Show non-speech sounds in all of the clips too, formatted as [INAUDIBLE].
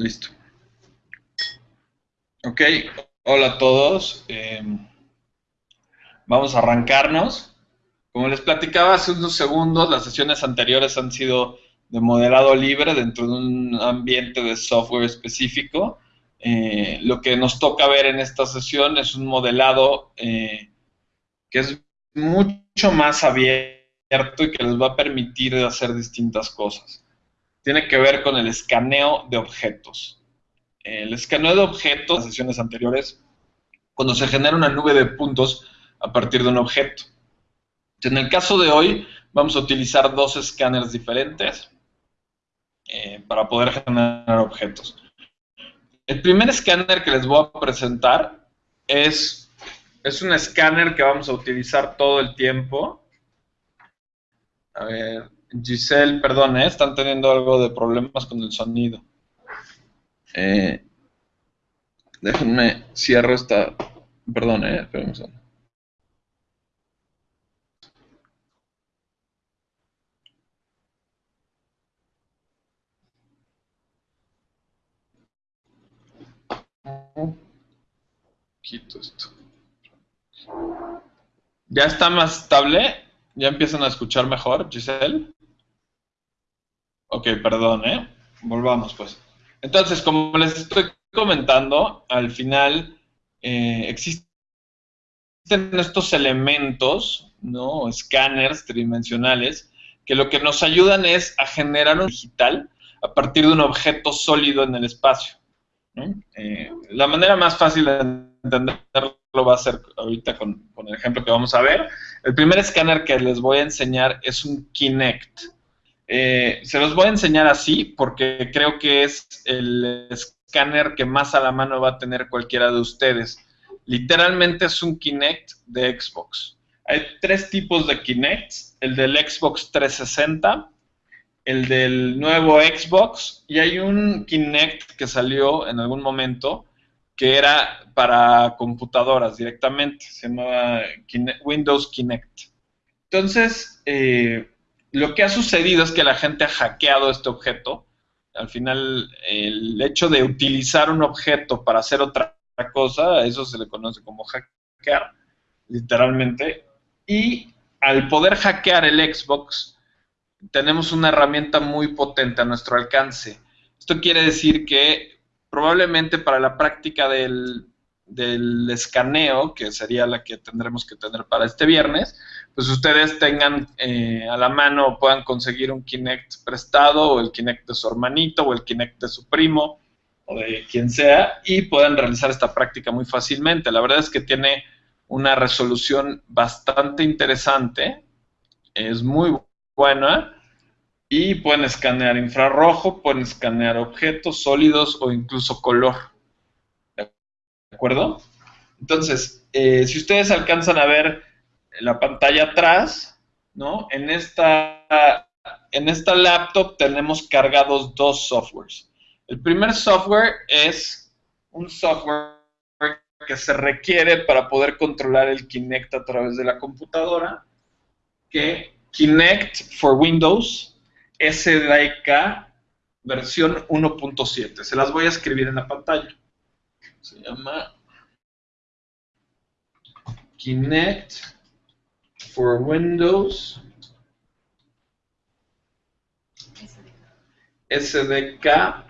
Listo. Ok, hola a todos. Em, vamos a arrancarnos. Como les platicaba hace unos segundos, las sesiones anteriores han sido de modelado libre dentro de un ambiente de software específico. Eh, lo que nos toca ver en esta sesión es un modelado eh, que es mucho más abierto y que les va a permitir hacer distintas cosas. Tiene que ver con el escaneo de objetos el escaneo de objetos, en las sesiones anteriores, cuando se genera una nube de puntos a partir de un objeto. En el caso de hoy, vamos a utilizar dos escáneres diferentes eh, para poder generar objetos. El primer escáner que les voy a presentar es, es un escáner que vamos a utilizar todo el tiempo. A ver, Giselle, perdón, ¿eh? están teniendo algo de problemas con el sonido. Eh, déjenme, cierro esta... Perdón, eh, espérenme Quito esto. ¿Ya está más estable? ¿Ya empiezan a escuchar mejor, Giselle? Ok, perdón, ¿eh? Volvamos, pues. Entonces, como les estoy comentando, al final eh, existen estos elementos, ¿no? Escáneres tridimensionales, que lo que nos ayudan es a generar un digital a partir de un objeto sólido en el espacio. Eh, la manera más fácil de entenderlo va a ser ahorita con, con el ejemplo que vamos a ver. El primer escáner que les voy a enseñar es un Kinect. Eh, se los voy a enseñar así porque creo que es el escáner que más a la mano va a tener cualquiera de ustedes. Literalmente es un Kinect de Xbox. Hay tres tipos de Kinects, el del Xbox 360, el del nuevo Xbox y hay un Kinect que salió en algún momento que era para computadoras directamente, se llamaba Windows Kinect. Entonces, eh, lo que ha sucedido es que la gente ha hackeado este objeto. Al final, el hecho de utilizar un objeto para hacer otra cosa, eso se le conoce como hackear, literalmente. Y al poder hackear el Xbox, tenemos una herramienta muy potente a nuestro alcance. Esto quiere decir que probablemente para la práctica del, del escaneo, que sería la que tendremos que tener para este viernes, pues ustedes tengan eh, a la mano, puedan conseguir un Kinect prestado, o el Kinect de su hermanito, o el Kinect de su primo, o de quien sea, y puedan realizar esta práctica muy fácilmente. La verdad es que tiene una resolución bastante interesante, es muy buena, y pueden escanear infrarrojo, pueden escanear objetos sólidos o incluso color. ¿De acuerdo? Entonces, eh, si ustedes alcanzan a ver la pantalla atrás, ¿no? En esta, en esta laptop tenemos cargados dos softwares. El primer software es un software que se requiere para poder controlar el Kinect a través de la computadora, que Kinect for Windows SDK versión 1.7. Se las voy a escribir en la pantalla. Se llama Kinect for Windows SDK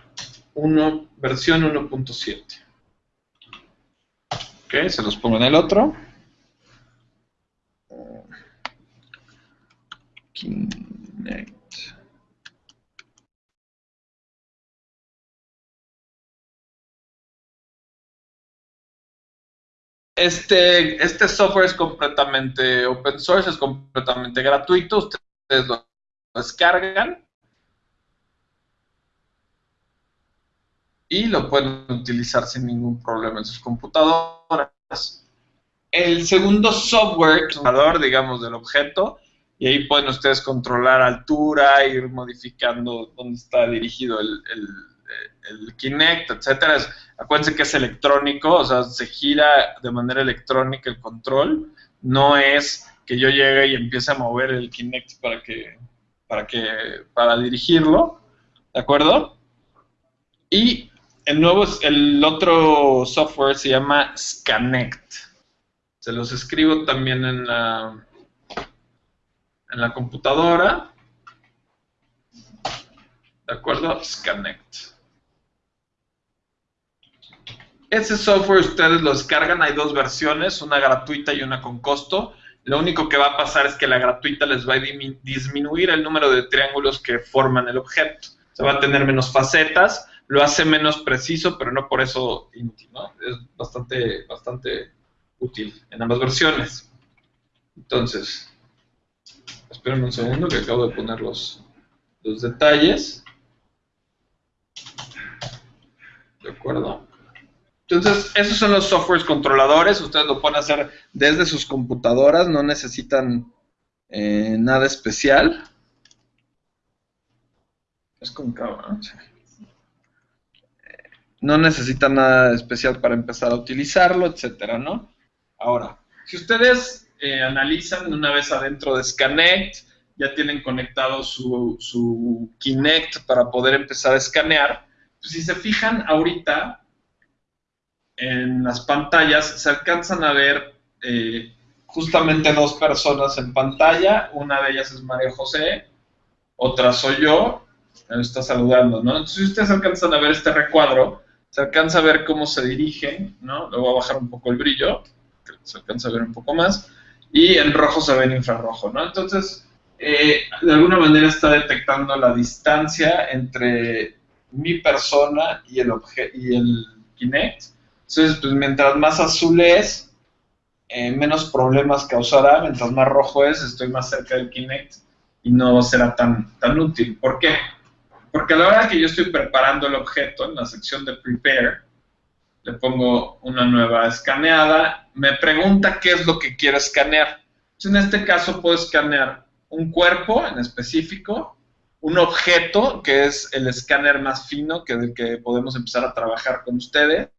1, versión 1.7. Ok, se los pongo en el otro. Kinect. Este, este software es completamente open source, es completamente gratuito, ustedes lo descargan y lo pueden utilizar sin ningún problema en sus computadoras. El segundo software, digamos, del objeto, y ahí pueden ustedes controlar altura, ir modificando dónde está dirigido el el Kinect, etcétera, acuérdense que es electrónico, o sea, se gira de manera electrónica el control, no es que yo llegue y empiece a mover el Kinect para que, para que, para dirigirlo, ¿de acuerdo? Y el nuevo, el otro software se llama Scanect. Se los escribo también en la, en la computadora. ¿De acuerdo? Scanect. Ese software ustedes lo descargan, hay dos versiones, una gratuita y una con costo. Lo único que va a pasar es que la gratuita les va a disminuir el número de triángulos que forman el objeto. Se va a tener menos facetas, lo hace menos preciso, pero no por eso inútil, ¿no? Es bastante, bastante útil en ambas versiones. Entonces, esperen un segundo que acabo de poner los, los detalles. ¿De acuerdo? Entonces, esos son los softwares controladores. Ustedes lo pueden hacer desde sus computadoras, no necesitan eh, nada especial. Es con cabrón. No necesitan nada especial para empezar a utilizarlo, etcétera, ¿no? Ahora, si ustedes eh, analizan una vez adentro de Scanect, ya tienen conectado su, su Kinect para poder empezar a escanear. Pues si se fijan ahorita, en las pantallas se alcanzan a ver eh, justamente dos personas en pantalla. Una de ellas es María José, otra soy yo. Me está saludando, ¿no? Entonces, si ustedes alcanzan a ver este recuadro, se alcanza a ver cómo se dirigen, ¿no? Le voy a bajar un poco el brillo, se alcanza a ver un poco más. Y en rojo se ve en infrarrojo, ¿no? Entonces, eh, de alguna manera está detectando la distancia entre mi persona y el, y el Kinect entonces, pues mientras más azul es, eh, menos problemas causará, mientras más rojo es, estoy más cerca del Kinect y no será tan, tan útil. ¿Por qué? Porque a la hora que yo estoy preparando el objeto, en la sección de Prepare, le pongo una nueva escaneada, me pregunta qué es lo que quiero escanear. Entonces, en este caso puedo escanear un cuerpo en específico, un objeto, que es el escáner más fino, que del que podemos empezar a trabajar con ustedes,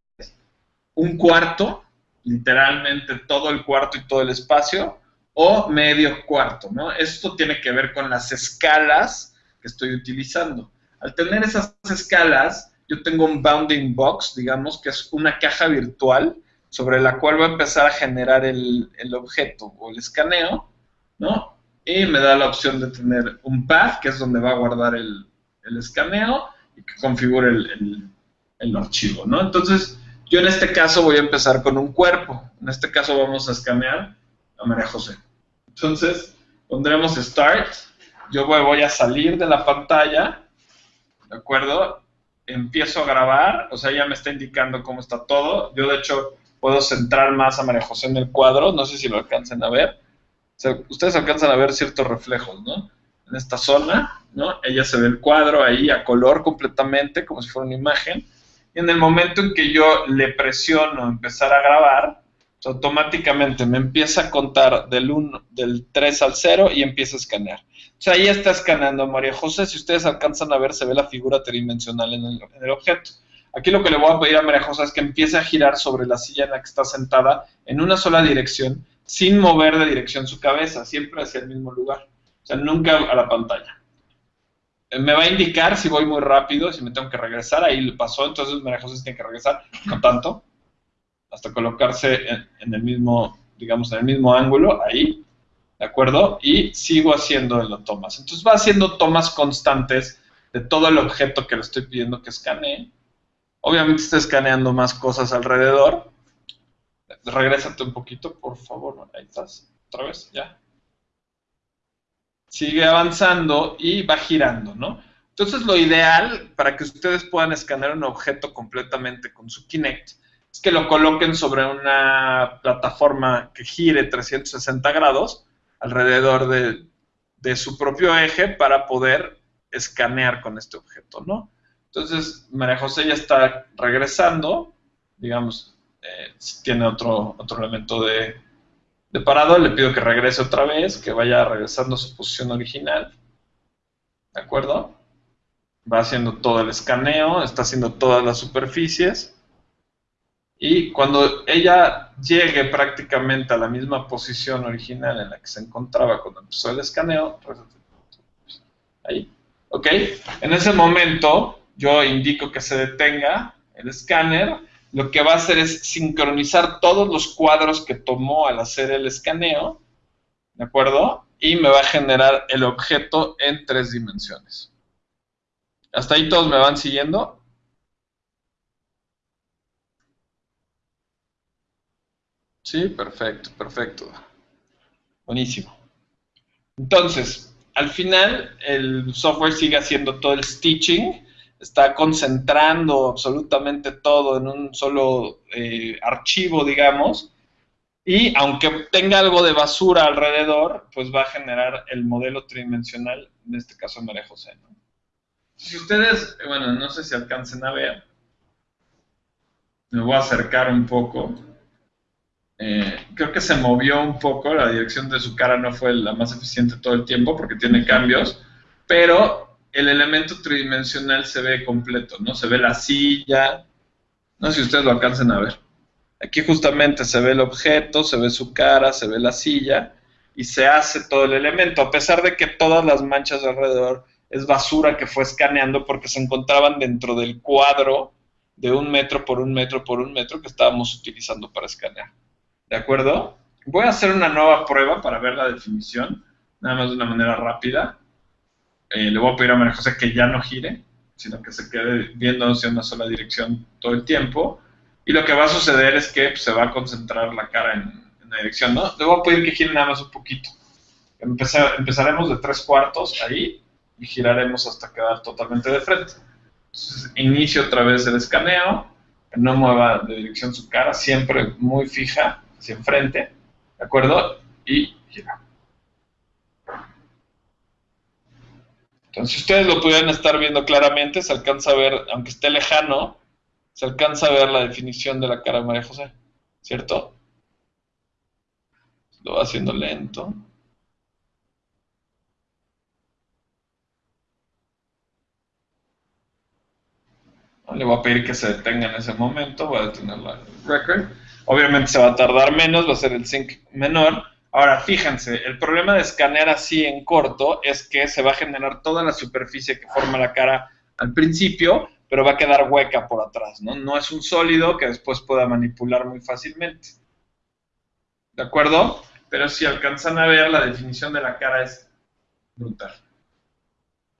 un cuarto, literalmente todo el cuarto y todo el espacio, o medio cuarto, ¿no? Esto tiene que ver con las escalas que estoy utilizando. Al tener esas escalas, yo tengo un bounding box, digamos, que es una caja virtual sobre la cual va a empezar a generar el, objeto o el escaneo, ¿no? Y me da la opción de tener un path, que es donde va a guardar el, escaneo, y que configure el, el archivo, ¿no? Entonces, yo en este caso voy a empezar con un cuerpo. En este caso vamos a escanear a María José. Entonces, pondremos Start. Yo voy, a salir de la pantalla, ¿de acuerdo? Empiezo a grabar, o sea, ya me está indicando cómo está todo. Yo, de hecho, puedo centrar más a María José en el cuadro. No sé si lo alcancen a ver. ustedes alcanzan a ver ciertos reflejos, ¿no? En esta zona, ¿no? Ella se ve el cuadro ahí a color completamente, como si fuera una imagen y en el momento en que yo le presiono empezar a grabar, automáticamente me empieza a contar del, 1, del 3 al 0 y empieza a escanear. O sea, ahí está escaneando María José. Si ustedes alcanzan a ver, se ve la figura tridimensional en el, en el objeto. Aquí lo que le voy a pedir a María José es que empiece a girar sobre la silla en la que está sentada en una sola dirección, sin mover de dirección su cabeza, siempre hacia el mismo lugar. O sea, nunca a la pantalla me va a indicar si voy muy rápido, si me tengo que regresar, ahí le pasó, entonces María José tiene que regresar, no tanto, hasta colocarse en, el mismo, digamos, en el mismo ángulo, ahí, ¿de acuerdo? Y sigo haciendo las tomas. Entonces va haciendo tomas constantes de todo el objeto que le estoy pidiendo que escanee. Obviamente está escaneando más cosas alrededor. Regrésate un poquito, por favor. Ahí estás. Otra vez, ya sigue avanzando y va girando, ¿no? Entonces lo ideal para que ustedes puedan escanear un objeto completamente con su Kinect es que lo coloquen sobre una plataforma que gire 360 grados alrededor de, su propio eje para poder escanear con este objeto, ¿no? Entonces María José ya está regresando, digamos, eh, tiene otro, otro elemento de, de parado, le pido que regrese otra vez, que vaya regresando a su posición original. ¿De acuerdo? Va haciendo todo el escaneo, está haciendo todas las superficies. Y cuando ella llegue prácticamente a la misma posición original en la que se encontraba cuando empezó el escaneo, ahí, ¿ok? En ese momento yo indico que se detenga el escáner, lo que va a hacer es sincronizar todos los cuadros que tomó al hacer el escaneo, ¿de acuerdo? Y me va a generar el objeto en tres dimensiones. ¿Hasta ahí todos me van siguiendo? Sí, perfecto, perfecto. Buenísimo. Entonces, al final el software sigue haciendo todo el stitching, está concentrando absolutamente todo en un solo eh, archivo, digamos, y aunque tenga algo de basura alrededor, pues va a generar el modelo tridimensional, en este caso María José. Si ustedes, bueno, no sé si alcancen a ver, me voy a acercar un poco. Eh, creo que se movió un poco, la dirección de su cara no fue la más eficiente todo el tiempo porque tiene cambios, pero el elemento tridimensional se ve completo, ¿no? Se ve la silla, no sé si ustedes lo alcancen a ver. Aquí justamente se ve el objeto, se ve su cara, se ve la silla y se hace todo el elemento, a pesar de que todas las manchas alrededor es basura que fue escaneando porque se encontraban dentro del cuadro de un metro por un metro por un metro que estábamos utilizando para escanear. ¿De acuerdo? Voy a hacer una nueva prueba para ver la definición, nada más de una manera rápida. Eh, le voy a pedir a María José que ya no gire, sino que se quede viendo en una sola dirección todo el tiempo. Y lo que va a suceder es que pues, se va a concentrar la cara en, la dirección, ¿no? Le voy a pedir que gire nada más un poquito. empezaremos de tres cuartos ahí y giraremos hasta quedar totalmente de frente. Entonces, inicio otra vez el escaneo, que no mueva de dirección su cara, siempre muy fija hacia enfrente, ¿de acuerdo? Y gira. Entonces, si ustedes lo pudieran estar viendo claramente, se alcanza a ver, aunque esté lejano, se alcanza a ver la definición de la cara de María José, ¿cierto? Lo va haciendo lento. Le voy a pedir que se detenga en ese momento, voy a detener la record. Obviamente se va a tardar menos, va a ser el sync menor. Ahora, fíjense, el problema de escanear así en corto es que se va a generar toda la superficie que forma la cara al principio, pero va a quedar hueca por atrás, ¿no? No es un sólido que después pueda manipular muy fácilmente. ¿De acuerdo? Pero si alcanzan a ver, la definición de la cara es brutal.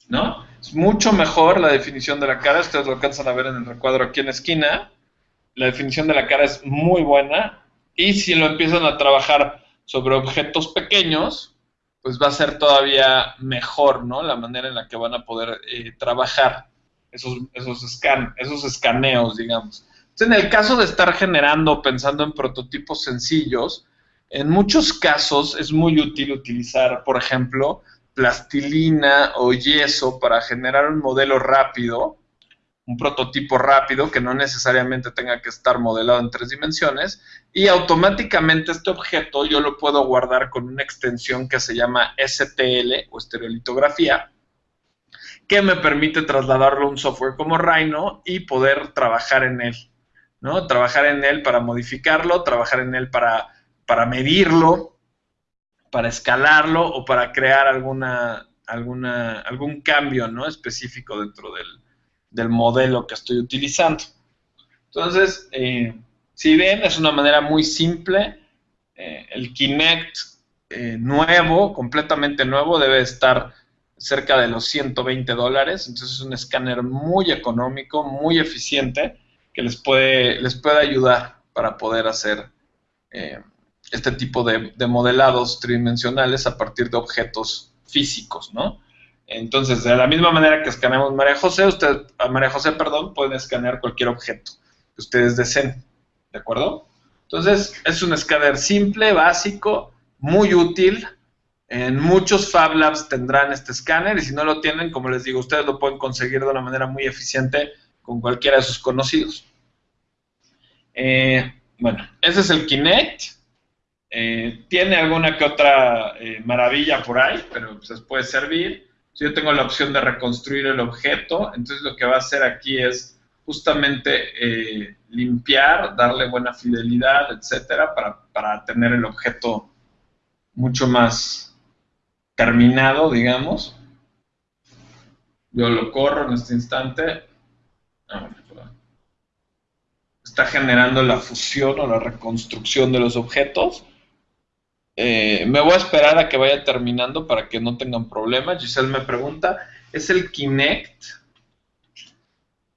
¿No? Es mucho mejor la definición de la cara, ustedes lo alcanzan a ver en el recuadro aquí en la esquina, la definición de la cara es muy buena y si lo empiezan a trabajar sobre objetos pequeños, pues va a ser todavía mejor, ¿no? La manera en la que van a poder eh, trabajar esos, esos, esos escaneos, digamos. Entonces, en el caso de estar generando, pensando en prototipos sencillos, en muchos casos es muy útil utilizar, por ejemplo, plastilina o yeso para generar un modelo rápido un prototipo rápido que no necesariamente tenga que estar modelado en tres dimensiones y automáticamente este objeto yo lo puedo guardar con una extensión que se llama STL o estereolitografía que me permite trasladarlo a un software como Rhino y poder trabajar en él, ¿no? Trabajar en él para modificarlo, trabajar en él para, para medirlo, para escalarlo o para crear alguna, alguna, algún cambio, ¿no? Específico dentro del, del modelo que estoy utilizando. Entonces, eh, si ven, es una manera muy simple. Eh, el Kinect eh, nuevo, completamente nuevo, debe estar cerca de los 120 dólares. Entonces, es un escáner muy económico, muy eficiente, que les puede, les puede ayudar para poder hacer este tipo de modelados tridimensionales a partir de objetos físicos, ¿no? Entonces, de la misma manera que escaneamos María José, usted, a María José, perdón, pueden escanear cualquier objeto que ustedes deseen, ¿de acuerdo? Entonces, es un escáner simple, básico, muy útil. En muchos Fab Labs tendrán este escáner y si no lo tienen, como les digo, ustedes lo pueden conseguir de una manera muy eficiente con cualquiera de sus conocidos. Eh, bueno, ese es el Kinect. Eh, tiene alguna que otra eh, maravilla por ahí, pero pues, puede servir. Si yo tengo la opción de reconstruir el objeto, entonces lo que va a hacer aquí es justamente eh, limpiar, darle buena fidelidad, etcétera, para, tener el objeto mucho más terminado, digamos. Yo lo corro en este instante. Ah, está generando la fusión o la reconstrucción de los objetos. Eh, me voy a esperar a que vaya terminando para que no tengan problemas. Giselle me pregunta, ¿es el Kinect?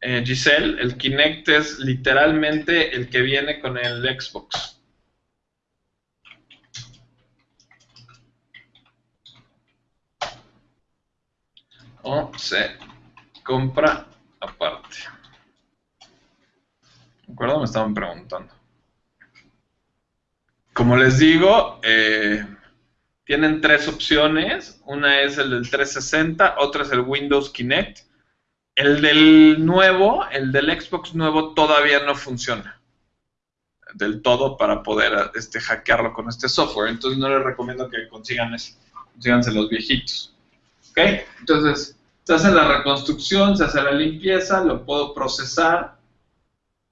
Eh, Giselle, el Kinect es literalmente el que viene con el Xbox. O se compra aparte. ¿De acuerdo? Me estaban preguntando. Como les digo, eh, tienen tres opciones. Una es el del 360, otra es el Windows Kinect. El del nuevo, el del Xbox nuevo todavía no funciona del todo para poder este, hackearlo con este software. Entonces no les recomiendo que consigan ese. Consíganse los viejitos. ¿Ok? Entonces, se hace la reconstrucción, se hace la limpieza, lo puedo procesar.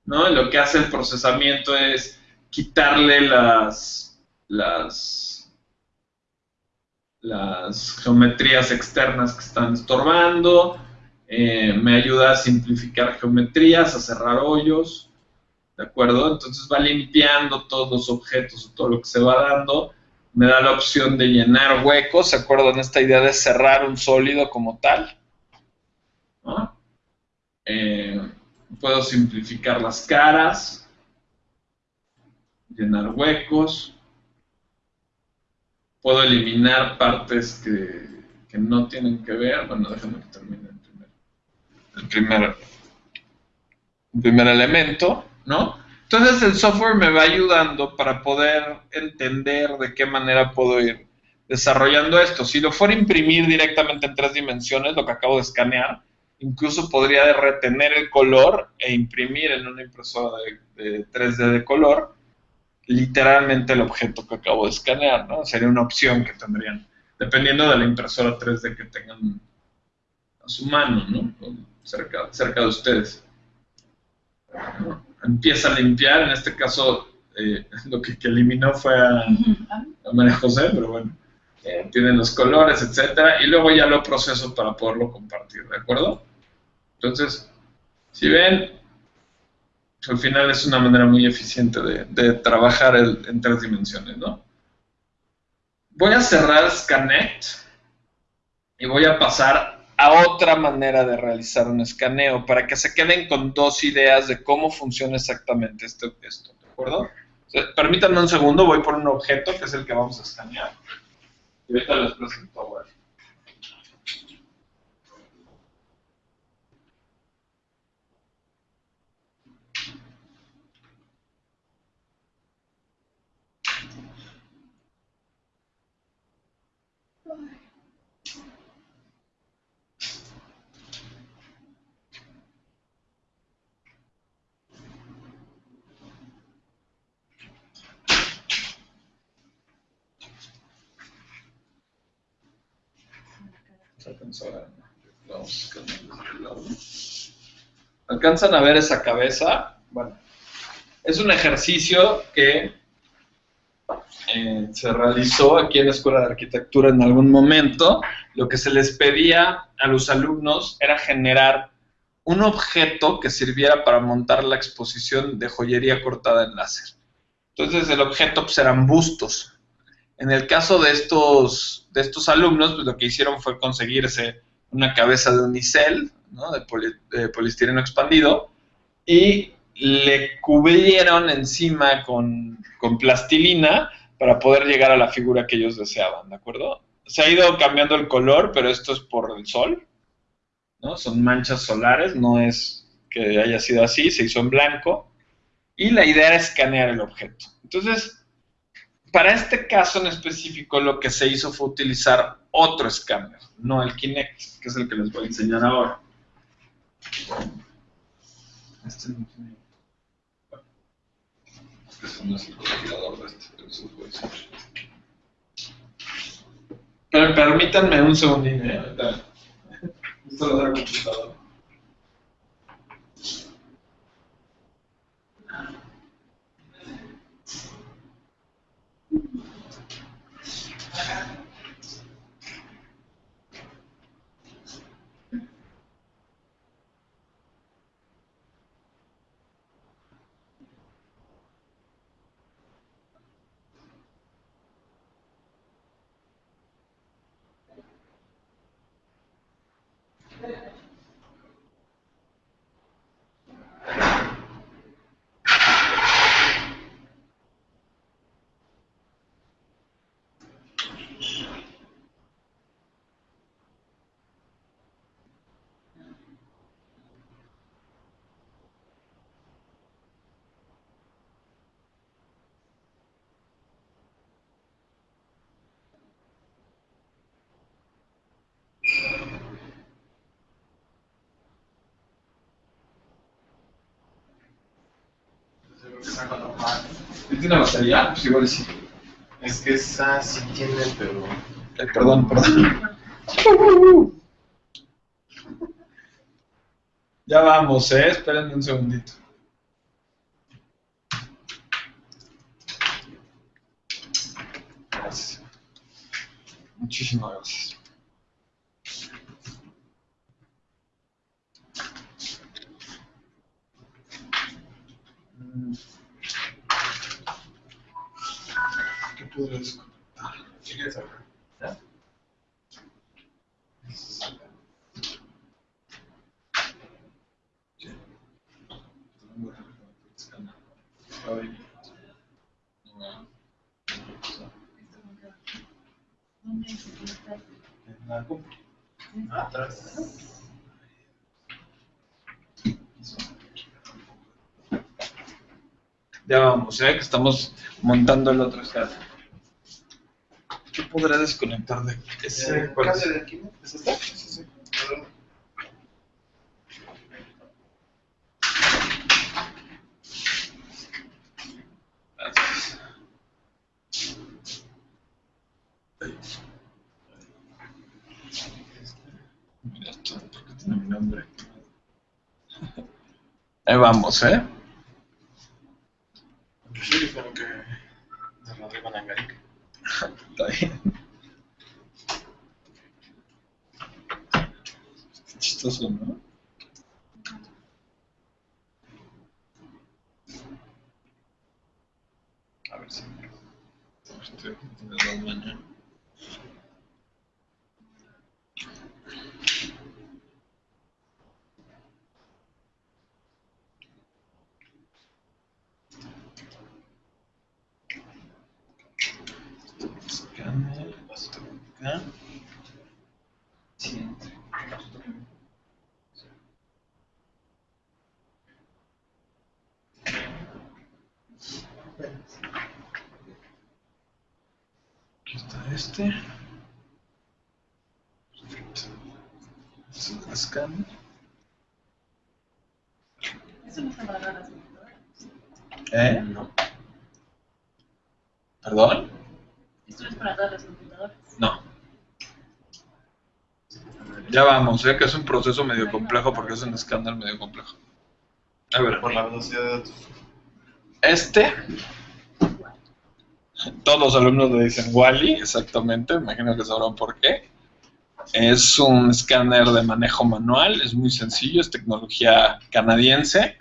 ¿no? lo que hace el procesamiento es quitarle las, las, geometrías externas que están estorbando, eh, me ayuda a simplificar geometrías, a cerrar hoyos, ¿de acuerdo? Entonces va limpiando todos los objetos o todo lo que se va dando, me da la opción de llenar huecos, ¿se acuerdan esta idea de cerrar un sólido como tal? Eh, puedo simplificar las caras, llenar huecos, puedo eliminar partes que, no tienen que ver, bueno, déjame que termine el primer, el primer, elemento, ¿no? Entonces el software me va ayudando para poder entender de qué manera puedo ir desarrollando esto. Si lo fuera a imprimir directamente en tres dimensiones, lo que acabo de escanear, incluso podría retener el color e imprimir en una impresora de 3D de color literalmente el objeto que acabo de escanear, ¿no? Sería una opción que tendrían, dependiendo de la impresora 3D que tengan a su mano, ¿no? Cerca, de ustedes. Empieza a limpiar, en este caso eh, [LAUGHS] lo que, eliminó fue a, María José, pero bueno, eh, tienen los colores, etcétera, y luego ya lo proceso para poderlo compartir, ¿de acuerdo? Entonces, si ven, al final es una manera muy eficiente de, trabajar en tres dimensiones, ¿no? Voy a cerrar Scanect y voy a pasar a otra manera de realizar un escaneo para que se queden con dos ideas de cómo funciona exactamente esto, esto ¿de acuerdo? permítanme un segundo, voy por un objeto que es el que vamos a escanear y ahorita les presento a ¿Alcanzan a ver esa cabeza? Bueno, es un ejercicio que eh, se realizó aquí en la Escuela de Arquitectura en algún momento. Lo que se les pedía a los alumnos era generar un objeto que sirviera para montar la exposición de joyería cortada en láser. Entonces el objeto pues, eran bustos. En el caso de estos, de estos alumnos, pues lo que hicieron fue conseguirse una cabeza de unicel, ¿no? de, polistireno expandido, y le cubrieron encima con, plastilina para poder llegar a la figura que ellos deseaban, ¿de acuerdo? Se ha ido cambiando el color, pero esto es por el sol, ¿no? Son manchas solares, no es que haya sido así, se hizo en blanco, y la idea era escanear el objeto. Entonces, para este caso en específico lo que se hizo fue utilizar otro escáner, no el Kinect, que es el que les voy a enseñar ahora. Este no tiene... No es el configurador de este. Pero permítanme un segundín, ¿eh? Esto lo da el computador. ¿Tiene batería? Pues igual sí. Es que esa sí tiene, pero. Eh, perdón, perdón. [LAUGHS] Ya vamos, ¿eh? Espérenme un segundito. Gracias. Muchísimas gracias. Mm. ¿Ya? Atrás. Ya vamos, ¿eh? Que estamos montando el otro escala. ¿Qué podré desconectar de ese? Eh, ¿Cuál es? de aquí. ¿Es esta? Sí, sí, sí. Gracias. Mira esto, ¿por qué tiene mi nombre? [LAUGHS] Ahí vamos, ¿eh? Sí, dijeron que de Rodrigo Nangarica. Está bien. Qué chistoso, ¿no? A ver si. Estoy de dos mañana. Escáner, esto acá. Sí. Aquí está este. Perfecto. Este es el escáner. Eso no está para dar las computadoras. ¿Eh? No. ¿Perdón? Esto no es para dar las computadoras. No. Ya vamos, ¿eh? que es un proceso medio complejo porque es un escáner medio complejo. A ver, Por la velocidad de datos. este, todos los alumnos le dicen Wally, exactamente, imagino que sabrán por qué. Es un escáner de manejo manual, es muy sencillo, es tecnología canadiense.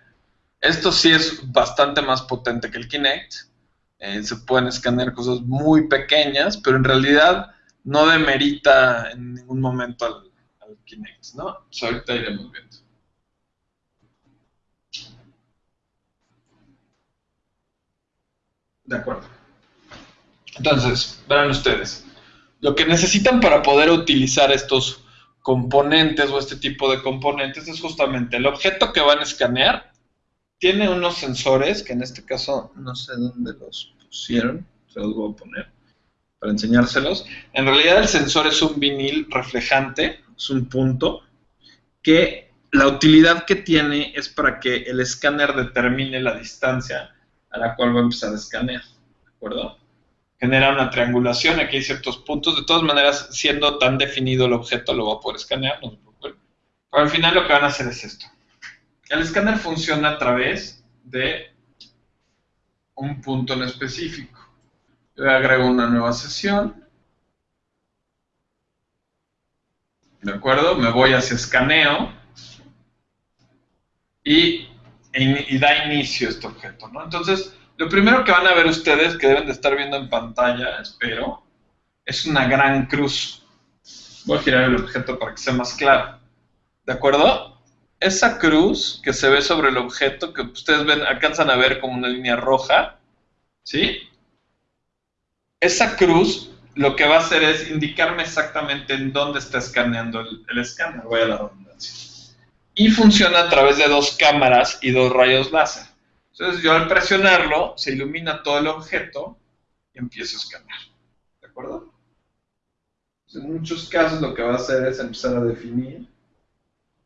Esto sí es bastante más potente que el Kinect. Eh, se pueden escanear cosas muy pequeñas, pero en realidad no demerita en ningún momento al Kinect, ¿no? Pues ahorita iremos viendo. De acuerdo. Entonces, verán ustedes, lo que necesitan para poder utilizar estos componentes o este tipo de componentes es justamente el objeto que van a escanear. Tiene unos sensores, que en este caso no sé dónde los pusieron, se los voy a poner para enseñárselos. En realidad el sensor es un vinil reflejante, es un punto, que la utilidad que tiene es para que el escáner determine la distancia a la cual va a empezar a escanear, ¿de acuerdo? Genera una triangulación, aquí hay ciertos puntos, de todas maneras, siendo tan definido el objeto, lo va a poder escanear, no. Pero al final lo que van a hacer es esto. El escáner funciona a través de un punto en específico. Yo agrego una nueva sesión. ¿De acuerdo? Me voy hacia escaneo y, da inicio este objeto, ¿no? Entonces, lo primero que van a ver ustedes, que deben de estar viendo en pantalla, espero, es una gran cruz. Voy a girar el objeto para que sea más claro. ¿De acuerdo? Esa cruz que se ve sobre el objeto, que ustedes ven, alcanzan a ver como una línea roja, ¿sí? Esa cruz lo que va a hacer es indicarme exactamente en dónde está escaneando el, escáner, voy a la redundancia. Y funciona a través de dos cámaras y dos rayos láser. Entonces yo al presionarlo, se ilumina todo el objeto y empiezo a escanear. ¿De acuerdo? En muchos casos lo que va a hacer es empezar a definir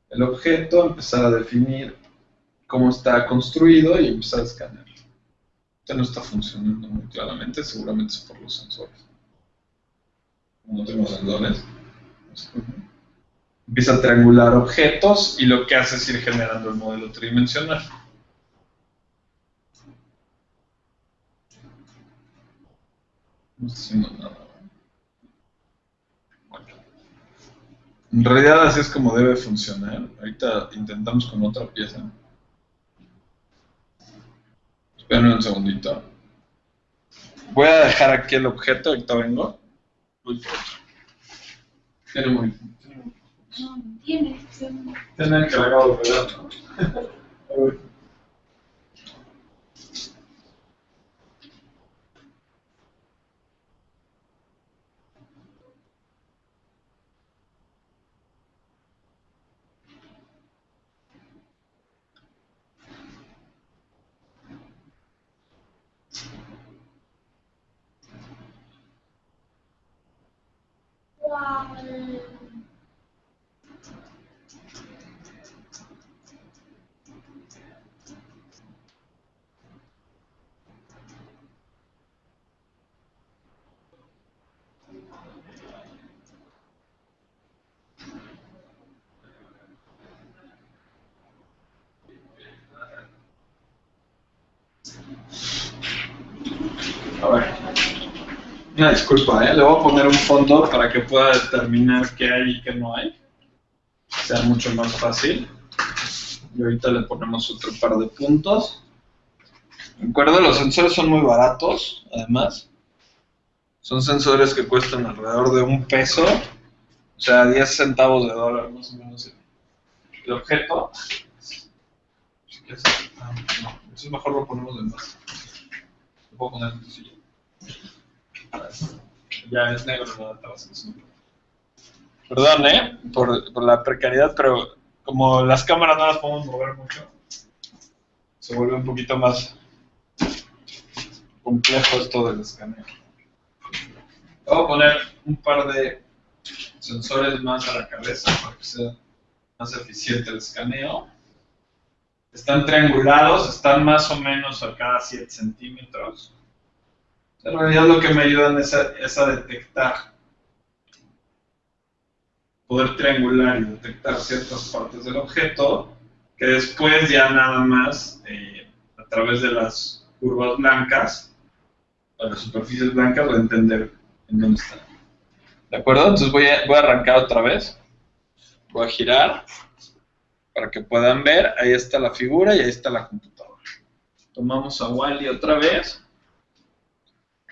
el objeto, empezar a definir cómo está construido y empezar a escanear. Este no está funcionando muy claramente, seguramente es por los sensores. No tengo sensores. Empieza a triangular objetos y lo que hace es ir generando el modelo tridimensional. No está haciendo nada. Bueno. En realidad así es como debe funcionar. Ahorita intentamos con otra pieza. Esperen un segundito. Voy a dejar aquí el objeto, ahorita vengo. Uy, Tiene muy... No, tiene. Tiene el cargado, ¿verdad? [LAUGHS] A ver. Una disculpa, ¿eh? Le voy a poner un fondo para que pueda determinar qué hay y qué no hay. Sea mucho más fácil. Y ahorita le ponemos otro par de puntos. ¿De acuerdo? Los sensores son muy baratos, además. Son sensores que cuestan alrededor de un peso. O sea, 10 centavos de dólar, más o menos. El objeto. Quieres- ah, mejor lo ponemos de más. Lo puedo poner en tu silla. Ya es negro, no Perdón, ¿eh? Por, por la precariedad, pero como las cámaras no las podemos mover mucho, se vuelve un poquito más complejo esto del escaneo. Voy a poner un par de sensores más a la cabeza para que sea más eficiente el escaneo. Están triangulados, están más o menos a cada 7 centímetros. En realidad lo que me ayudan es a, es a detectar, poder triangular y detectar ciertas partes del objeto, que después ya nada más, eh, a través de las curvas blancas, o las superficies blancas, voy a entender en dónde están. ¿De acuerdo? Entonces voy a, voy a arrancar otra vez. Voy a girar para que puedan ver. Ahí está la figura y ahí está la computadora. Tomamos a Wally otra vez.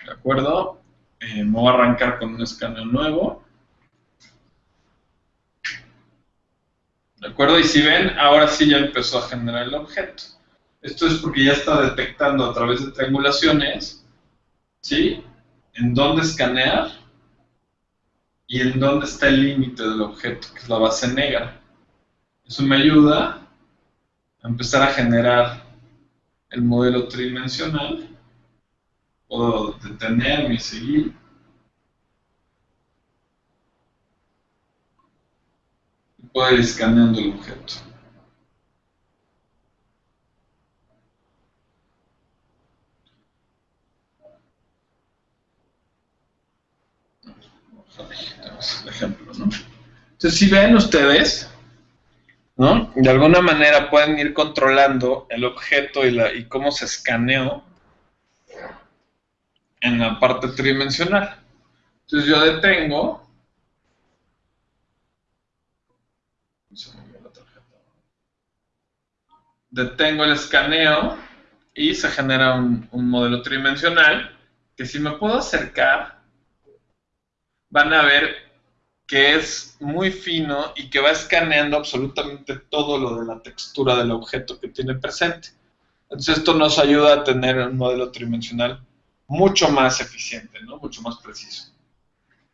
¿De acuerdo? Eh, me voy a arrancar con un escaneo nuevo. ¿De acuerdo? Y si ven, ahora sí ya empezó a generar el objeto. Esto es porque ya está detectando a través de triangulaciones, ¿sí? En dónde escanear y en dónde está el límite del objeto, que es la base negra. Eso me ayuda a empezar a generar el modelo tridimensional puedo detenerme y seguir. Y puedo ir escaneando el objeto. El ejemplo, ¿no? Entonces, si ven ustedes, ¿no? De alguna manera pueden ir controlando el objeto y, la, y cómo se escaneó en la parte tridimensional. Entonces yo detengo. Detengo el escaneo y se genera un, un modelo tridimensional que si me puedo acercar, van a ver que es muy fino y que va escaneando absolutamente todo lo de la textura del objeto que tiene presente. Entonces esto nos ayuda a tener un modelo tridimensional mucho más eficiente, ¿no? Mucho más preciso.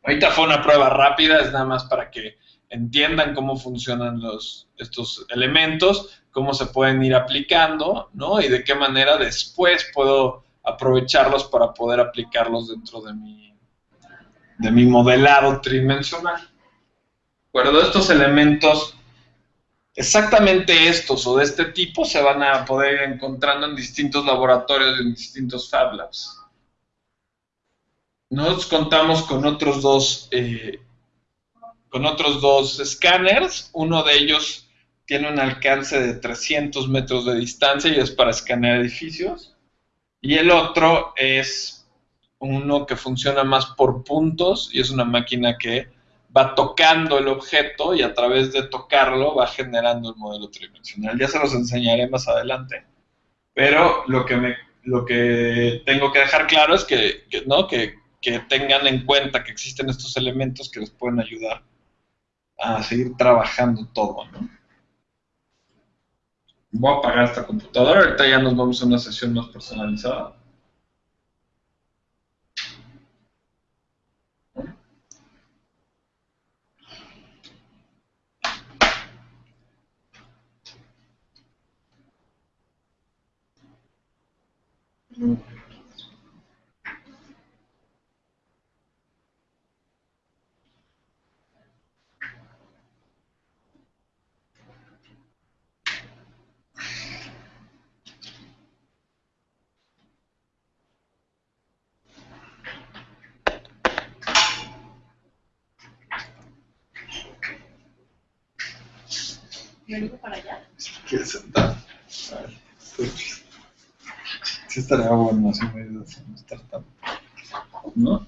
Ahorita fue una prueba rápida, es nada más para que entiendan cómo funcionan los, estos elementos, cómo se pueden ir aplicando, ¿no? Y de qué manera después puedo aprovecharlos para poder aplicarlos dentro de mi, de mi modelado tridimensional. ¿De? Estos elementos exactamente estos o de este tipo se van a poder ir encontrando en distintos laboratorios, en distintos Fab Labs. Nosotros contamos con otros dos, eh, con otros dos escáneres. Uno de ellos tiene un alcance de 300 metros de distancia y es para escanear edificios. Y el otro es uno que funciona más por puntos y es una máquina que va tocando el objeto y a través de tocarlo va generando el modelo tridimensional. Ya se los enseñaré más adelante. Pero lo que, me, lo que tengo que dejar claro es que, ¿no? que, que tengan en cuenta que existen estos elementos que les pueden ayudar a seguir trabajando todo. ¿no? Voy a apagar esta computadora, ahorita ya nos vamos a una sesión más personalizada. Yo digo para allá. ¿Quieres sentar? Sí estaría bueno así me ayudas estar tan... ¿No?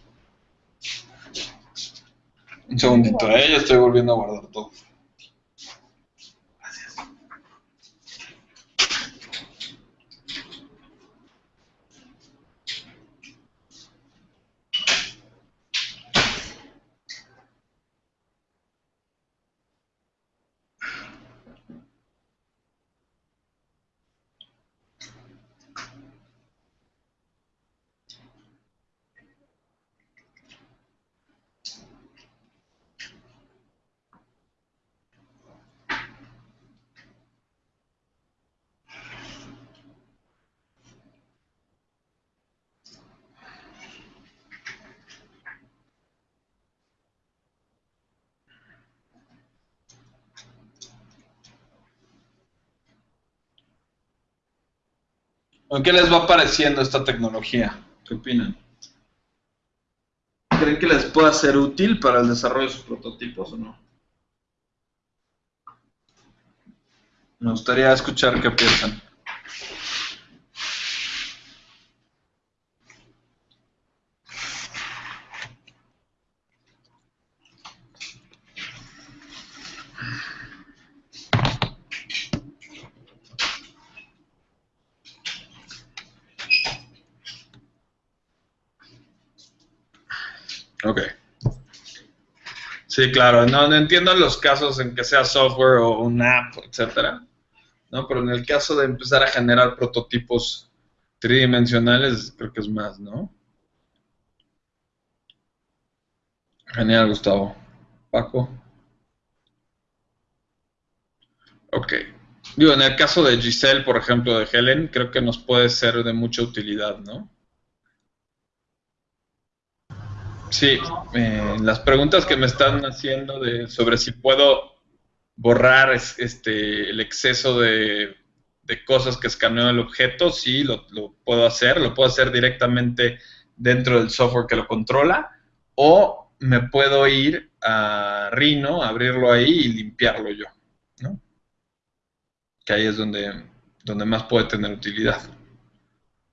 Un segundito, ¿eh? Ya estoy volviendo a guardar todo. ¿O ¿Qué les va pareciendo esta tecnología? ¿Qué opinan? ¿Creen que les pueda ser útil para el desarrollo de sus prototipos o no? Me gustaría escuchar qué piensan. Ok. Sí, claro. No, no entiendo los casos en que sea software o una app, etcétera. ¿no? Pero en el caso de empezar a generar prototipos tridimensionales, creo que es más, ¿no? Genial, Gustavo. Paco. Ok. Digo, en el caso de Giselle, por ejemplo, de Helen, creo que nos puede ser de mucha utilidad, ¿no? Sí, eh, las preguntas que me están haciendo de, sobre si puedo borrar es- este, el exceso de, de cosas que escaneo el objeto, sí, lo, lo puedo hacer, lo puedo hacer directamente dentro del software que lo controla, o me puedo ir a Rhino, abrirlo ahí y limpiarlo yo, ¿no? Que ahí es donde, donde más puede tener utilidad.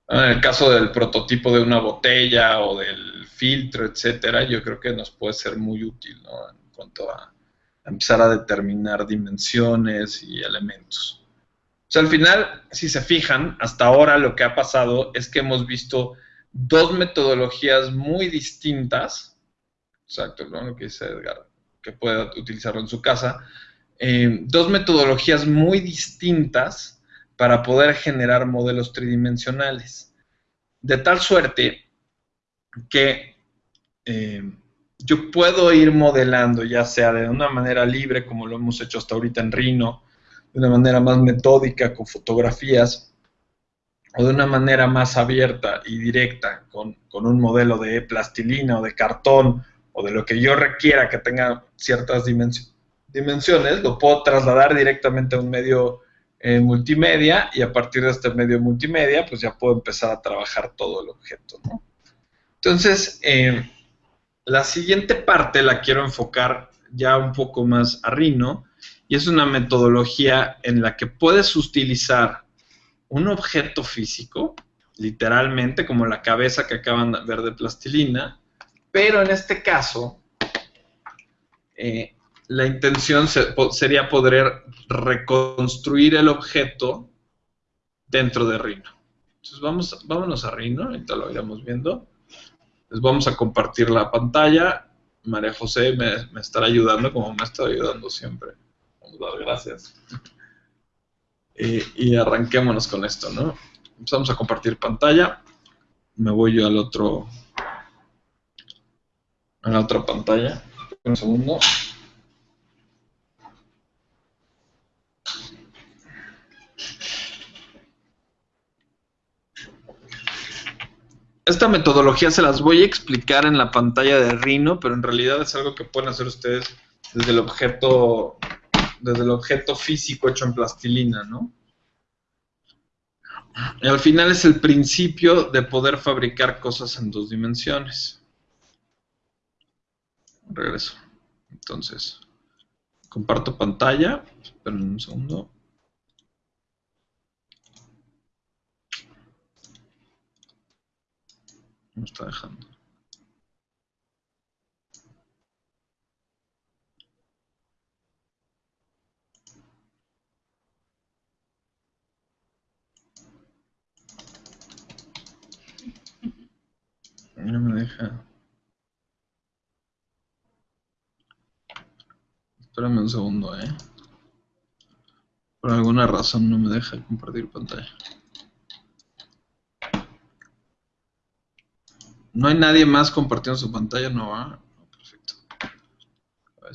En el caso del prototipo de una botella o del filtro, etcétera, yo creo que nos puede ser muy útil, ¿no? En cuanto a empezar a determinar dimensiones y elementos. O sea, al final, si se fijan, hasta ahora lo que ha pasado es que hemos visto dos metodologías muy distintas, exacto, lo que dice Edgar, que pueda utilizarlo en su casa, eh, dos metodologías muy distintas para poder generar modelos tridimensionales. De tal suerte que eh, yo puedo ir modelando, ya sea de una manera libre, como lo hemos hecho hasta ahorita en Rhino, de una manera más metódica con fotografías, o de una manera más abierta y directa con, con un modelo de plastilina o de cartón, o de lo que yo requiera que tenga ciertas dimensi- dimensiones, lo puedo trasladar directamente a un medio eh, multimedia y a partir de este medio multimedia, pues ya puedo empezar a trabajar todo el objeto. Entonces, eh, la siguiente parte la quiero enfocar ya un poco más a Rhino y es una metodología en la que puedes utilizar un objeto físico, literalmente como la cabeza que acaban de ver de plastilina, pero en este caso eh, la intención se- sería poder reconstruir el objeto dentro de Rhino. Entonces vamos, vámonos a Rhino, ahorita lo iremos viendo. Les vamos a compartir la pantalla. María José me, estará ayudando como me estado ayudando siempre. Vamos a dar gracias. Eh, y arranquémonos con esto, ¿no? Empezamos a compartir pantalla. Me voy yo al otro. A la otra pantalla. Un segundo. Esta metodología se las voy a explicar en la pantalla de Rhino, pero en realidad es algo que pueden hacer ustedes desde el objeto, desde el objeto físico hecho en plastilina, ¿no? Al final es el principio de poder fabricar cosas en dos dimensiones. Regreso. Entonces, comparto pantalla. Esperen un segundo. No está dejando. No me deja. Espérame un segundo, eh. Por alguna razón no me deja compartir pantalla. No hay nadie más compartiendo su pantalla, no va. No, perfecto. A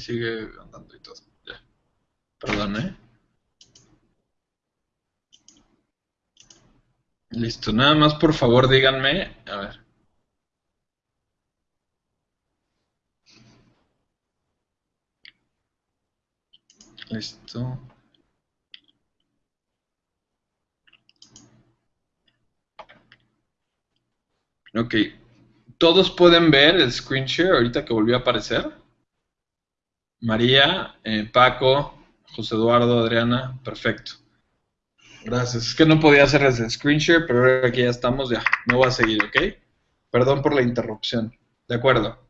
sigue andando y todo. Ya. Perdón, ¿eh? Listo, nada más por favor díganme. A ver. Listo. Ok. ¿Todos pueden ver el screen share ahorita que volvió a aparecer? María, eh, Paco, José Eduardo, Adriana, perfecto. Gracias. Es que no podía hacer el screen share, pero ahora que ya estamos, ya, no voy a seguir, ¿ok? Perdón por la interrupción. De acuerdo.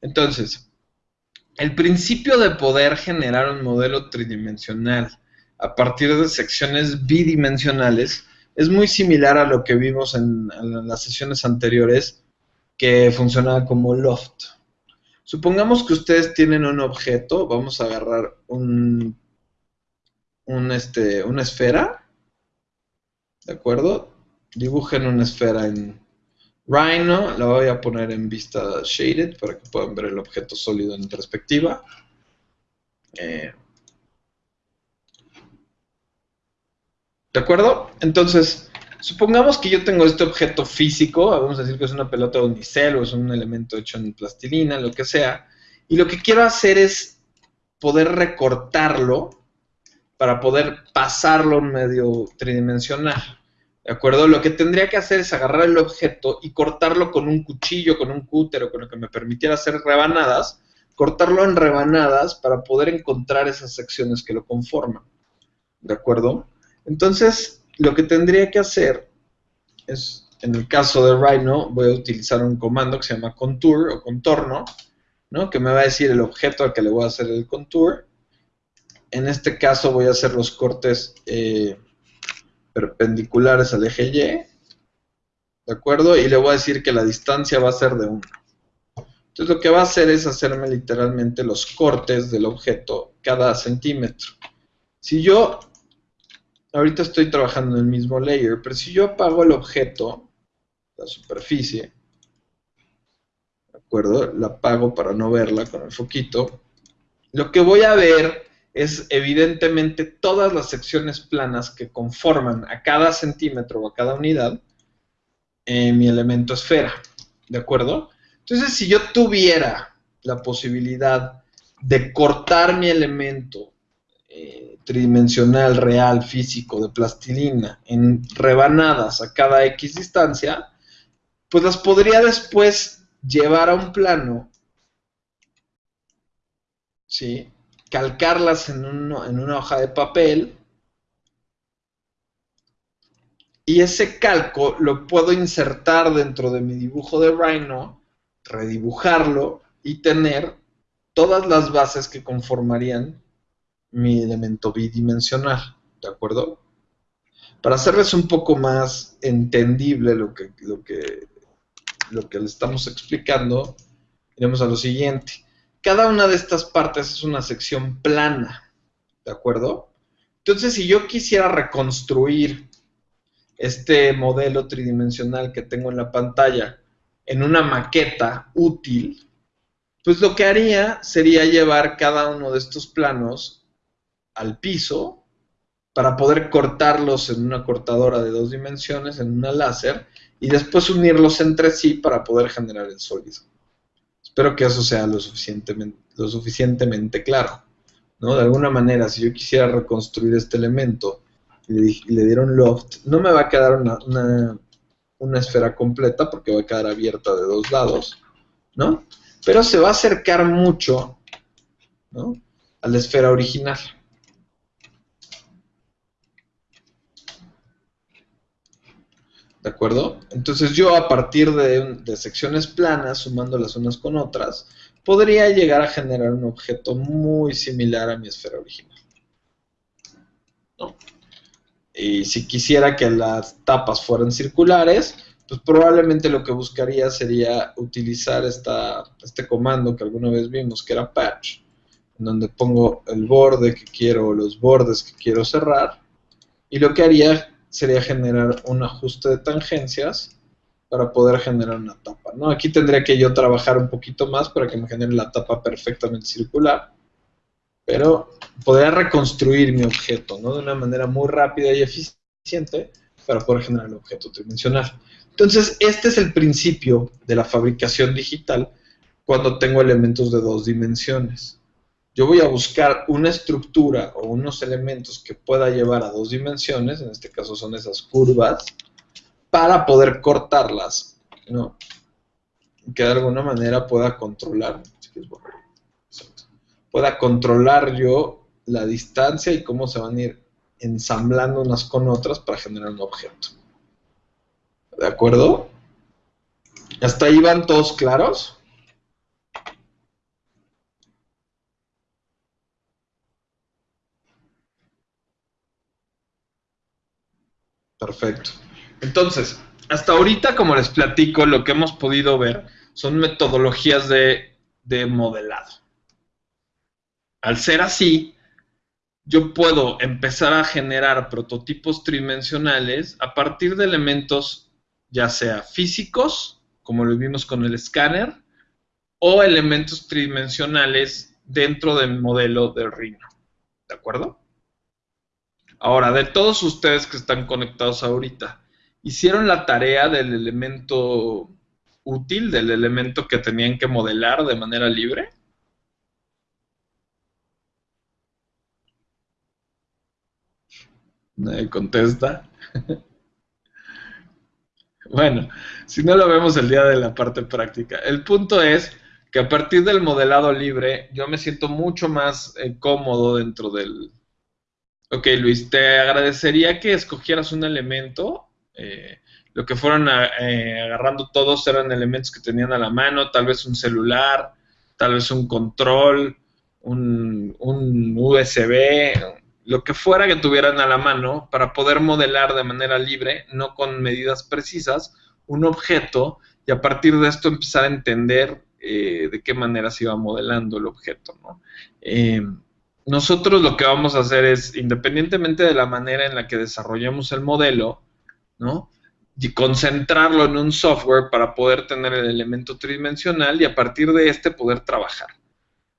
Entonces, el principio de poder generar un modelo tridimensional a partir de secciones bidimensionales es muy similar a lo que vimos en las sesiones anteriores que funcionaba como loft. Supongamos que ustedes tienen un objeto, vamos a agarrar un, un este, una esfera, ¿de acuerdo? Dibujen una esfera en Rhino, la voy a poner en vista shaded para que puedan ver el objeto sólido en perspectiva. Eh, ¿De acuerdo? Entonces, supongamos que yo tengo este objeto físico, vamos a decir que es una pelota de unicel o es un elemento hecho en plastilina, lo que sea, y lo que quiero hacer es poder recortarlo para poder pasarlo medio tridimensional. ¿De acuerdo? Lo que tendría que hacer es agarrar el objeto y cortarlo con un cuchillo, con un cúter o con lo que me permitiera hacer rebanadas, cortarlo en rebanadas para poder encontrar esas secciones que lo conforman. ¿De acuerdo? Entonces, lo que tendría que hacer es, en el caso de Rhino, voy a utilizar un comando que se llama contour o contorno, ¿no? que me va a decir el objeto al que le voy a hacer el contour. En este caso voy a hacer los cortes eh, perpendiculares al eje Y, ¿de acuerdo? Y le voy a decir que la distancia va a ser de 1. Entonces lo que va a hacer es hacerme literalmente los cortes del objeto cada centímetro. Si yo ahorita estoy trabajando en el mismo layer, pero si yo apago el objeto, la superficie, ¿de acuerdo? La apago para no verla con el foquito, lo que voy a ver es evidentemente todas las secciones planas que conforman a cada centímetro o a cada unidad en mi elemento esfera, ¿de acuerdo? Entonces, si yo tuviera la posibilidad de cortar mi elemento eh, tridimensional, real, físico, de plastilina, en rebanadas a cada X distancia, pues las podría después llevar a un plano, ¿sí? calcarlas en, en una hoja de papel, y ese calco lo puedo insertar dentro de mi dibujo de Rhino, redibujarlo y tener todas las bases que conformarían mi elemento bidimensional, ¿de acuerdo? Para hacerles un poco más entendible lo que, lo que, lo que le estamos explicando, iremos a lo siguiente. Cada una de estas partes es una sección plana, ¿de acuerdo? Entonces, si yo quisiera reconstruir este modelo tridimensional que tengo en la pantalla en una maqueta útil, pues lo que haría sería llevar cada uno de estos planos al piso para poder cortarlos en una cortadora de dos dimensiones, en una láser, y después unirlos entre sí para poder generar el sólido. Espero que eso sea lo suficientemente, lo suficientemente claro. ¿no? De alguna manera, si yo quisiera reconstruir este elemento y le, dieron loft, no me va a quedar una, una, una, esfera completa porque va a quedar abierta de dos lados, ¿no? Pero se va a acercar mucho ¿no? a la esfera original. ¿De acuerdo? Entonces yo a partir de, secciones planas, sumándolas unas con otras, podría llegar a generar un objeto muy similar a mi esfera original. Y si quisiera que las tapas fueran circulares, pues probablemente lo que buscaría sería utilizar esta, este comando que alguna vez vimos, que era patch, en donde pongo el borde que quiero, los bordes que quiero cerrar, y lo que haría sería generar un ajuste de tangencias para poder generar una tapa. ¿no? Aquí tendría que yo trabajar un poquito más para que me genere la tapa perfectamente circular. pero podría reconstruir mi objeto, ¿no? De una manera muy rápida y eficiente para poder generar el objeto tridimensional. Entonces, este es el principio de la fabricación digital cuando tengo elementos de dos dimensiones. Yo voy a buscar una estructura o unos elementos que pueda llevar a dos dimensiones, en este caso son esas curvas, para poder cortarlas, ¿no? Que de alguna manera pueda controlar, pueda controlar yo la distancia y cómo se van a ir ensamblando unas con otras para generar un objeto. ¿De acuerdo? ¿Hasta ahí van todos claros? Perfecto. Entonces, hasta ahorita, como les platico, lo que hemos podido ver son metodologías de, de modelado. Al ser así, yo puedo empezar a generar prototipos tridimensionales a partir de elementos ya sea físicos, como lo vimos con el escáner, o elementos tridimensionales dentro del modelo de Rhino. ¿De acuerdo? Ahora, de todos ustedes que están conectados ahorita, ¿hicieron la tarea del elemento útil, del elemento que tenían que modelar de manera libre? Nadie contesta. [LAUGHS] Bueno, si no lo vemos el día de la parte práctica. El punto es que a partir del modelado libre yo me siento mucho más eh, cómodo dentro del... Ok, Luis, te agradecería que escogieras un elemento. Eh, lo que fueron eh, agarrando todos eran elementos que tenían a la mano, tal vez un celular, tal vez un control, un, un USB, lo que fuera que tuvieran a la mano para poder modelar de manera libre, no con medidas precisas, un objeto y a partir de esto empezar a entender eh, de qué manera se iba modelando el objeto. Eh, nosotros lo que vamos a hacer es, independientemente de la manera en la que desarrollemos el modelo, ¿no? y concentrarlo en un software para poder tener el elemento tridimensional y a partir de este poder trabajar.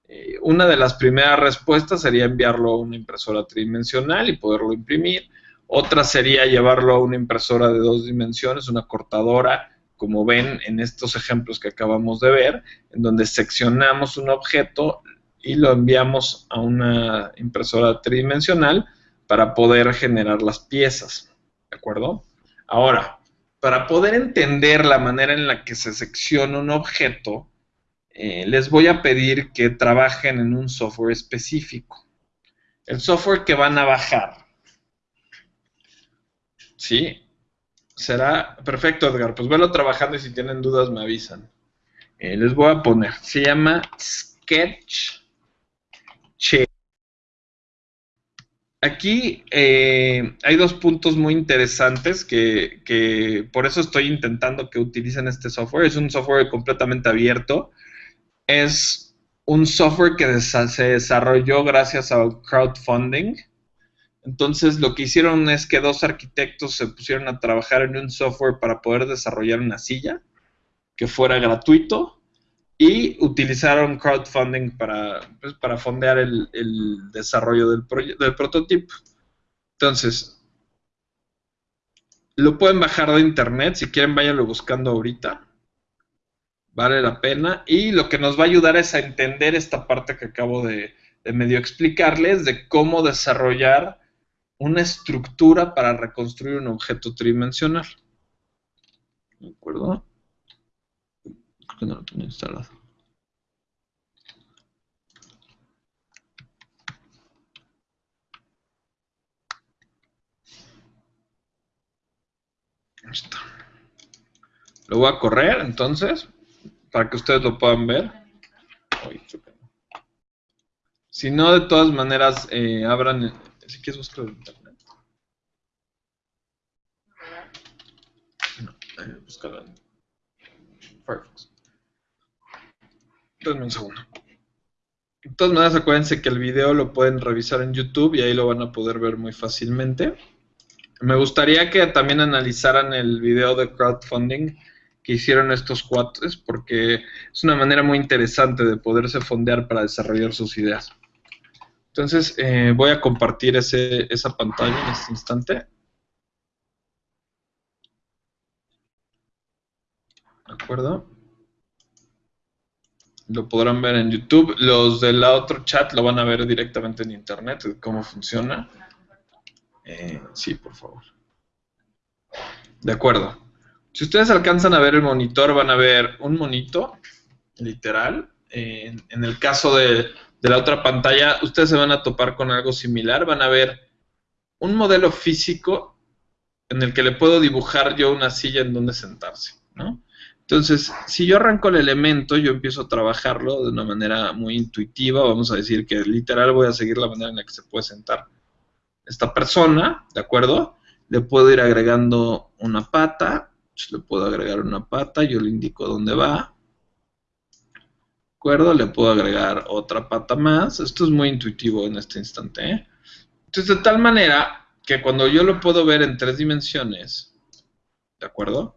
Eh, una de las primeras respuestas sería enviarlo a una impresora tridimensional y poderlo imprimir. Otra sería llevarlo a una impresora de dos dimensiones, una cortadora, como ven en estos ejemplos que acabamos de ver, en donde seccionamos un objeto y lo enviamos a una impresora tridimensional para poder generar las piezas. ¿De acuerdo? Ahora, para poder entender la manera en la que se secciona un objeto, eh, les voy a pedir que trabajen en un software específico. El software que van a bajar. ¿Sí? Será perfecto, Edgar. Pues velo trabajando y si tienen dudas me avisan. Eh, les voy a poner. Se llama Sketch. Aquí eh, hay dos puntos muy interesantes que, por eso estoy intentando que utilicen este software. Es un software completamente abierto es un software que se desarrolló gracias al crowdfunding. Entonces lo que hicieron es que dos arquitectos se pusieron a trabajar en un software para poder desarrollar una silla que fuera gratuito y utilizaron crowdfunding para, pues, para fondear el, desarrollo del, del prototipo. Entonces, lo pueden bajar de internet, si quieren váyanlo buscando ahorita vale la pena. Y lo que nos va a ayudar es a entender esta parte que acabo de, medio explicarles de cómo desarrollar una estructura para reconstruir un objeto tridimensional. ¿De acuerdo? Que no lo tengo instalado. Lo voy a correr entonces para que ustedes lo puedan ver. si no, de todas maneras, eh, abran, si quieres buscar en internet. No, eh, en Firefox. De todas maneras, acuérdense que el video lo pueden revisar en YouTube y ahí lo van a poder ver muy fácilmente. Me gustaría que también analizaran el video de crowdfunding que hicieron estos cuates, porque es una manera muy interesante de poderse fondear para desarrollar sus ideas. Entonces eh, voy a compartir esa pantalla en este instante. ¿De acuerdo? Lo podrán ver en YouTube. Los del otro chat lo van a ver directamente en internet, cómo funciona. Eh, sí, por favor. De acuerdo. Si ustedes alcanzan a ver el monitor, van a ver un monito, literal. Eh, en, el caso de, de la otra pantalla, ustedes se van a topar con algo similar. Van a ver un modelo físico en el que le puedo dibujar yo una silla en donde sentarse, ¿no? Entonces, si yo arranco el elemento, yo empiezo a trabajarlo de una manera muy intuitiva, vamos a decir que literal voy a seguir la manera en la que se puede sentar esta persona, ¿de acuerdo? Le puedo ir agregando una pata, le puedo agregar una pata, yo le indico dónde va, ¿de acuerdo? Le puedo agregar otra pata más, esto es muy intuitivo en este instante, ¿eh? Entonces, de tal manera que cuando yo lo puedo ver en tres dimensiones, ¿de acuerdo?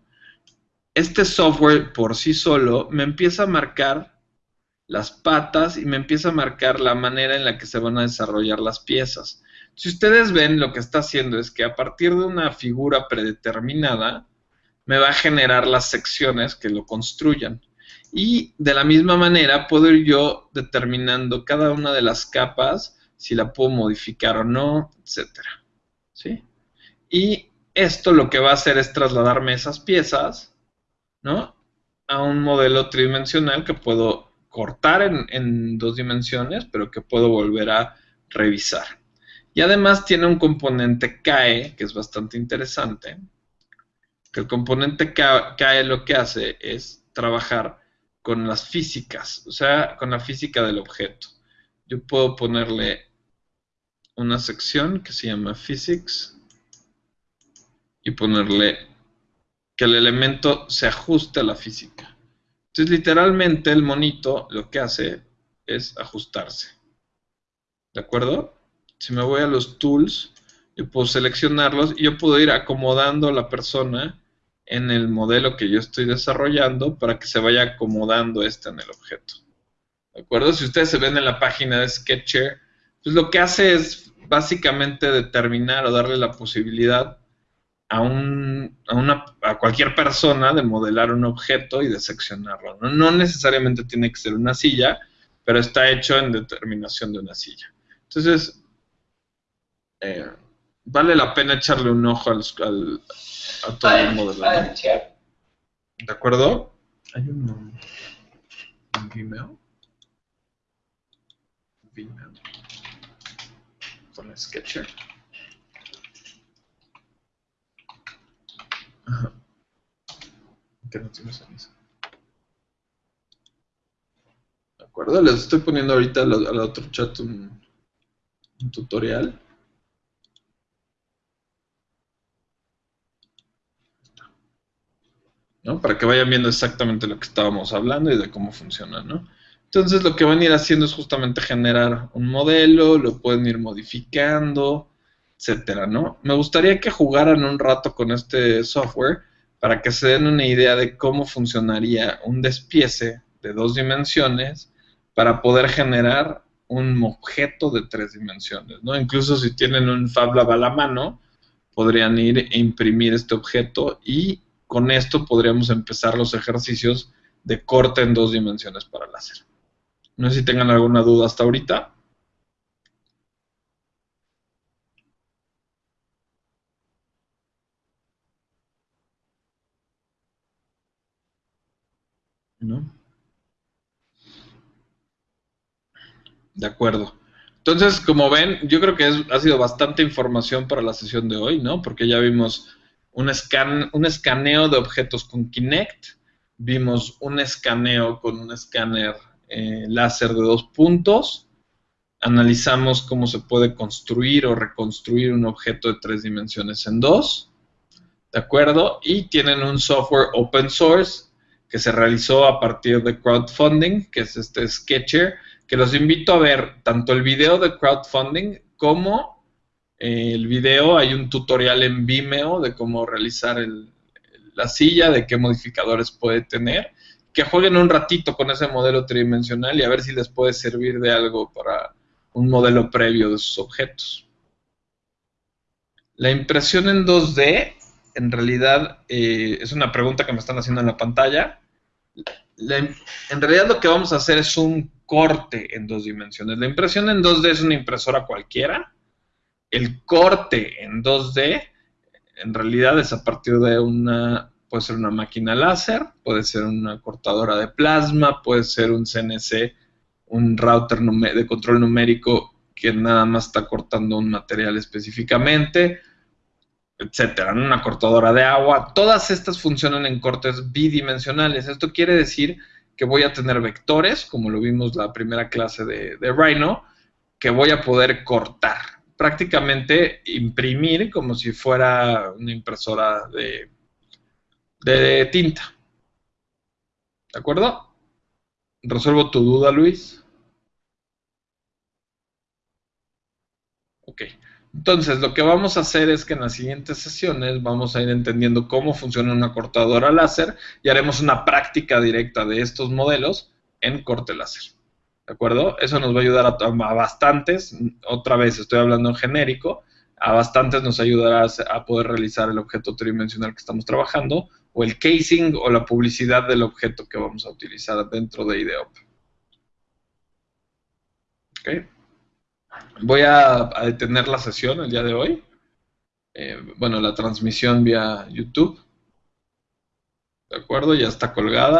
Este software por sí solo me empieza a marcar las patas y me empieza a marcar la manera en la que se van a desarrollar las piezas. Si ustedes ven, lo que está haciendo es que a partir de una figura predeterminada, me va a generar las secciones que lo construyan. Y de la misma manera puedo ir yo determinando cada una de las capas, si la puedo modificar o no, etc. ¿Sí? Y esto lo que va a hacer es trasladarme esas piezas ¿no? A un modelo tridimensional que puedo cortar en, dos dimensiones, pero que puedo volver a revisar. Y además tiene un componente CAE, que es bastante interesante, que el componente CAE lo que hace es trabajar con las físicas, o sea, con la física del objeto. Yo puedo ponerle una sección que se llama Physics y ponerle que el elemento se ajuste a la física. Entonces, literalmente, el monito lo que hace es ajustarse. ¿De acuerdo? Si me voy a los tools, yo puedo seleccionarlos y yo puedo ir acomodando a la persona en el modelo que yo estoy desarrollando para que se vaya acomodando este en el objeto. ¿De acuerdo? Si ustedes se ven en la página de Sketcher, pues lo que hace es básicamente determinar o darle la posibilidad a, un, a, una, a cualquier persona de modelar un objeto y de seccionarlo. ¿no? necesariamente tiene que ser una silla, pero está hecho en determinación de una silla. Entonces, eh, vale la pena echarle un ojo al, a todo el modelo. ¿De acuerdo? Hay un, un Vimeo. Vimeo. Con Sketcher. Tiene ¿De acuerdo? Les estoy poniendo ahorita al, otro chat un, tutorial. ¿no? Para que vayan viendo exactamente lo que estábamos hablando y de cómo funciona, ¿no? Entonces lo que van a ir haciendo es justamente generar un modelo, lo pueden ir modificando, etcétera, ¿no? Me gustaría que jugaran un rato con este software para que se den una idea de cómo funcionaría un despiece de dos dimensiones para poder generar un objeto de tres dimensiones, ¿no? Incluso si tienen un FabLab a la mano, podrían ir e imprimir este objeto y con esto podríamos empezar los ejercicios de corte en dos dimensiones para láser. No sé si tengan alguna duda hasta ahorita. ¿no? De acuerdo. Entonces, como ven, yo creo que ha sido bastante información para la sesión de hoy, ¿no? Porque ya vimos un, un escaneo de objetos con Kinect, vimos un escaneo con un escáner eh, láser de dos puntos, analizamos cómo se puede construir o reconstruir un objeto de tres dimensiones en dos, ¿de acuerdo? Y tienen un software open source que se realizó a partir de crowdfunding, que es este Sketcher, que los invito a ver tanto el video de crowdfunding como eh, el video, hay un tutorial en Vimeo de cómo realizar la silla, de qué modificadores puede tener, que jueguen un ratito con ese modelo tridimensional y a ver si les puede servir de algo para, un modelo previo de sus objetos. La impresión en 2D, en realidad, eh, es una pregunta que me están haciendo en la pantalla. En realidad lo que vamos a hacer es un corte en dos dimensiones. La impresión en 2D es una impresora cualquiera. El corte en 2D, en realidad, es a partir de una, puede ser una máquina láser, puede ser una cortadora de plasma, puede ser un CNC, un router de control numérico que nada más está cortando un material específicamente, etcétera, una cortadora de agua. Todas estas funcionan en cortes bidimensionales. Esto quiere decir que voy a tener vectores, como lo vimos la primera clase de, Rhino, que voy a poder cortar. Prácticamente imprimir como si fuera una impresora de, de tinta. ¿De acuerdo? ¿Resuelvo tu duda, Luis? Ok. Entonces, lo que vamos a hacer es que en las siguientes sesiones vamos a ir entendiendo cómo funciona una cortadora láser y haremos una práctica directa de estos modelos en corte láser. ¿De acuerdo? Eso nos va a ayudar a, bastantes, otra vez estoy hablando en genérico, a bastantes nos ayudará a poder realizar el objeto tridimensional que estamos trabajando o el casing o la publicidad del objeto que vamos a utilizar dentro de IDEOP. ¿Ok? Voy a, detener la sesión el día de hoy. Eh, bueno, la transmisión vía YouTube. ¿De acuerdo? Ya está colgada.